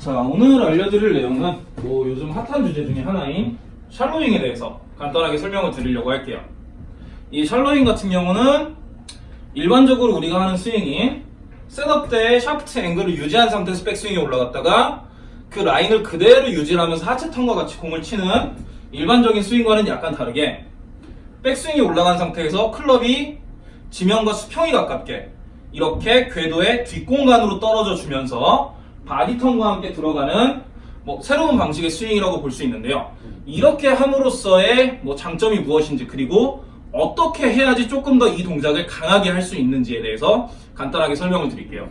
자 오늘 알려드릴 내용은 뭐 요즘 핫한 주제 중에 하나인 shallowing에 대해서 간단하게 설명을 드리려고 할게요. 이 shallowing 같은 경우는 일반적으로 우리가 하는 스윙이 setup 때 샤프트 앵글을 유지한 상태에서 백스윙이 올라갔다가 그 라인을 그대로 유지하면서 하체 턴과 같이 공을 치는 일반적인 스윙과는 약간 다르게 백스윙이 올라간 상태에서 클럽이 지면과 수평이 가깝게 이렇게 궤도의 뒷공간으로 떨어져 주면서 body turn과 함께 들어가는 뭐 새로운 방식의 스윙이라고 볼 수 있는데요. 이렇게 함으로써의 뭐 장점이 무엇인지 그리고 어떻게 해야지 조금 더 이 동작을 강하게 할 수 있는지에 대해서 간단하게 설명을 드릴게요.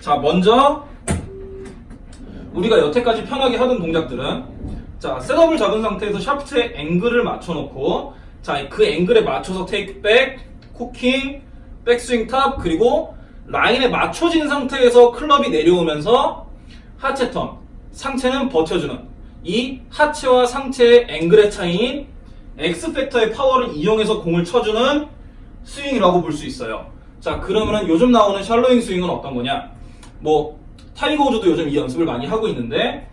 자, 먼저 우리가 여태까지 편하게 하던 동작들은 자, setup을 잡은 상태에서 샤프트의 앵글을 맞춰놓고 자, 그 앵글에 맞춰서 takeback, cocking, 백스윙 top 그리고 라인에 맞춰진 상태에서 클럽이 내려오면서 하체 턴, 상체는 버텨주는 이 하체와 상체의 앵글의 차이인 X팩터의 파워를 이용해서 공을 쳐주는 스윙이라고 볼 수 있어요. 자, 그러면은 요즘 나오는 shallowing 스윙은 어떤 거냐? 뭐, 타이거 우즈도 요즘 이 연습을 많이 하고 있는데,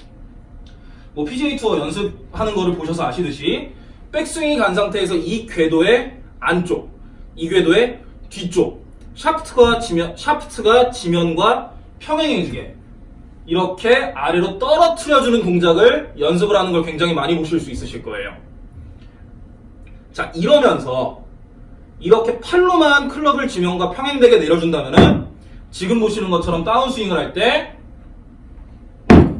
뭐, PGA 투어 연습하는 거를 보셔서 아시듯이, 백스윙이 간 상태에서 이 궤도의 안쪽, 이 궤도의 뒤쪽, 샤프트가 지면, 샤프트가 지면과 평행해지게, 이렇게 아래로 떨어뜨려주는 동작을 연습을 하는 걸 굉장히 많이 보실 수 있으실 거예요. 자, 이러면서 이렇게 팔로만 클럽을 지면과 평행되게 내려준다면은 지금 보시는 것처럼 다운스윙을 할 때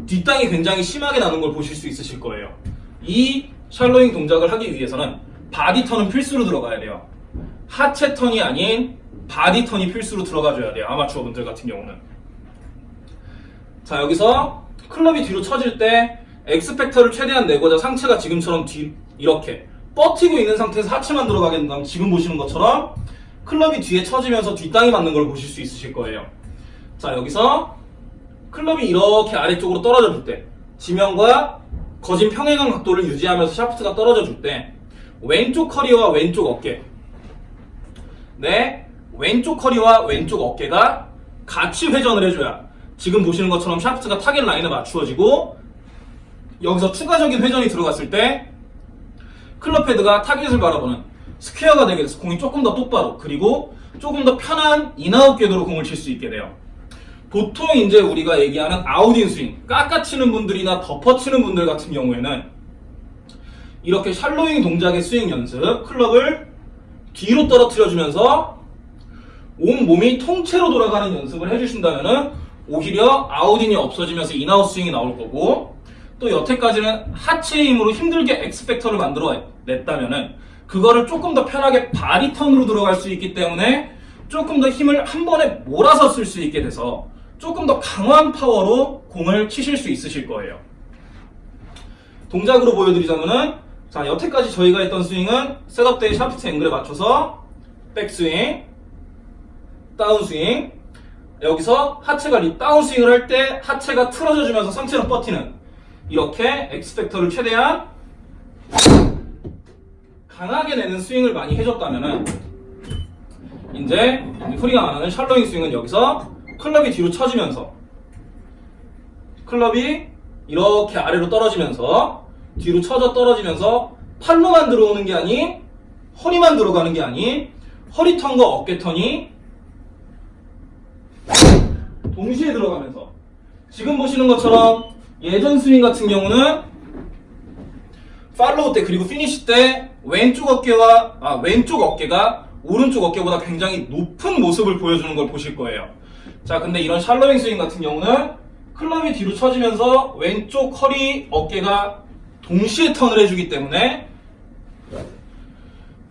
뒷땅이 굉장히 심하게 나는 걸 보실 수 있으실 거예요. 이 shallowing 동작을 하기 위해서는 body turn은 필수로 들어가야 돼요. 하체 턴이 아닌 body turn이 필수로 들어가줘야 돼요. 아마추어 분들 같은 경우는. 자, 여기서 클럽이 뒤로 쳐질 때 X factor를 최대한 내고자 상체가 지금처럼 뒤, 이렇게 버티고 있는 상태에서 하체만 들어가게 된다면 지금 보시는 것처럼 클럽이 뒤에 쳐지면서 뒷땅이 맞는 걸 보실 수 있으실 거예요. 자, 여기서 클럽이 이렇게 아래쪽으로 떨어져 줄 때, 지면과 거진 평행한 각도를 유지하면서 샤프트가 떨어져 줄 때, 왼쪽 허리와 왼쪽 어깨, 네, 왼쪽 허리와 왼쪽 어깨가 같이 회전을 해줘야 지금 보시는 것처럼 샤프트가 타겟 라인에 맞추어지고 여기서 추가적인 회전이 들어갔을 때 클럽 헤드가 타겟을 바라보는 스퀘어가 되게 돼서 공이 조금 더 똑바로 그리고 조금 더 편한 in-out 궤도로 공을 칠 수 있게 돼요. 보통 이제 우리가 얘기하는 out-in 스윙, 깎아치는 분들이나 덮어치는 분들 같은 경우에는 이렇게 shallowing 동작의 스윙 연습, 클럽을 뒤로 떨어뜨려주면서 온 몸이 통째로 돌아가는 연습을 해주신다면은 오히려 out-in이 없어지면서 in-out 스윙이 나올 거고 또 여태까지는 하체 힘으로 힘들게 X-factor를 만들어 냈다면은 그거를 조금 더 편하게 body turn으로 들어갈 수 있기 때문에 조금 더 힘을 한 번에 몰아서 쓸 수 있게 돼서 조금 더 강한 파워로 공을 치실 수 있으실 거예요. 동작으로 보여드리자면은 자 여태까지 저희가 했던 스윙은 setup 때의 샤프트 앵글에 맞춰서 백스윙, 다운스윙 여기서 하체가 리 다운스윙을 할 때 하체가 틀어져 주면서 상체로 버티는 이렇게 X-factor를 최대한 강하게 내는 스윙을 많이 해줬다면은 이제 소리가 많은 샬로잉 스윙은 여기서 클럽이 뒤로 쳐지면서 클럽이 이렇게 아래로 떨어지면서 뒤로 쳐져 떨어지면서 팔로만 들어오는 게 아닌 허리만 들어가는 게 아닌 허리 턴과 어깨 턴이 동시에 들어가면서 지금 보시는 것처럼 예전 스윙 같은 경우는 follow 때 그리고 피니시 때 왼쪽 어깨와 아, 왼쪽 어깨가 오른쪽 어깨보다 굉장히 높은 모습을 보여주는 걸 보실 거예요. 자, 근데 이런 shallowing 스윙 같은 경우는 클럽이 뒤로 쳐지면서 왼쪽 허리 어깨가 동시에 턴을 해주기 때문에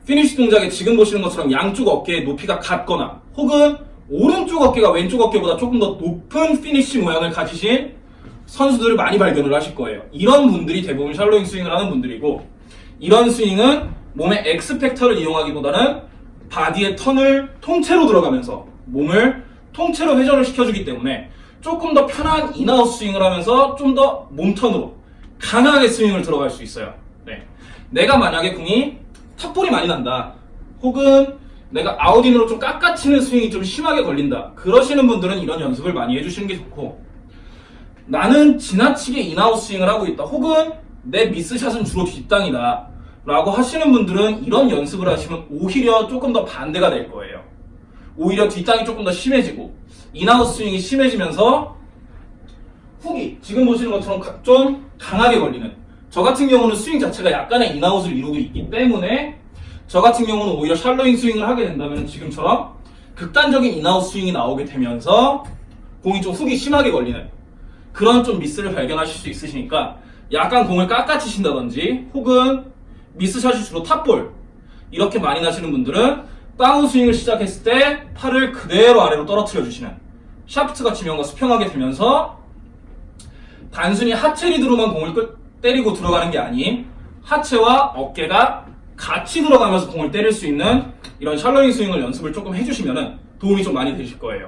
피니시 동작에 지금 보시는 것처럼 양쪽 어깨의 높이가 같거나 혹은 오른쪽 어깨가 왼쪽 어깨보다 조금 더 높은 피니시 모양을 가지신 선수들을 많이 발견을 하실 거예요. 이런 분들이 대부분 shallowing 스윙을 하는 분들이고 이런 스윙은 몸의 X-factor를 이용하기보다는 body의 turn을 통째로 들어가면서 몸을 통째로 회전을 시켜주기 때문에 조금 더 편한 in-out 스윙을 하면서 좀 더 몸 turn으로 강하게 스윙을 들어갈 수 있어요. 네. 내가 만약에 공이 top ball이 많이 난다. 혹은 내가 out-in으로 좀 깎아치는 스윙이 좀 심하게 걸린다. 그러시는 분들은 이런 연습을 많이 해주시는 게 좋고 나는 지나치게 in-out 스윙을 하고 있다. 혹은 내 miss shot은 주로 뒷땅이다. 라고 하시는 분들은 이런 연습을 하시면 오히려 조금 더 반대가 될 거예요. 오히려 뒷땅이 조금 더 심해지고 in-out 스윙이 심해지면서 훅이 지금 보시는 것처럼 가- 좀 강하게 걸리는. 저 같은 경우는 스윙 자체가 약간의 in-out을 이루고 있기 때문에 저 같은 경우는 오히려 shallowing 스윙을 하게 된다면 지금처럼 극단적인 in-out 스윙이 나오게 되면서 공이 좀 훅이 심하게 걸리는 그런 좀 미스를 발견하실 수 있으시니까 약간 공을 깎아치신다든지 혹은 miss shot이 주로 top ball 이렇게 많이 나시는 분들은 다운 스윙을 시작했을 때 팔을 그대로 아래로 떨어뜨려 주시는 샤프트가 지면과 수평하게 되면서 단순히 하체 리드로만 공을 끌- 때리고 들어가는 게 아닌 하체와 어깨가 같이 들어가면서 공을 때릴 수 있는 이런 샬로잉 스윙을 연습을 조금 해주시면 도움이 좀 많이 되실 거예요.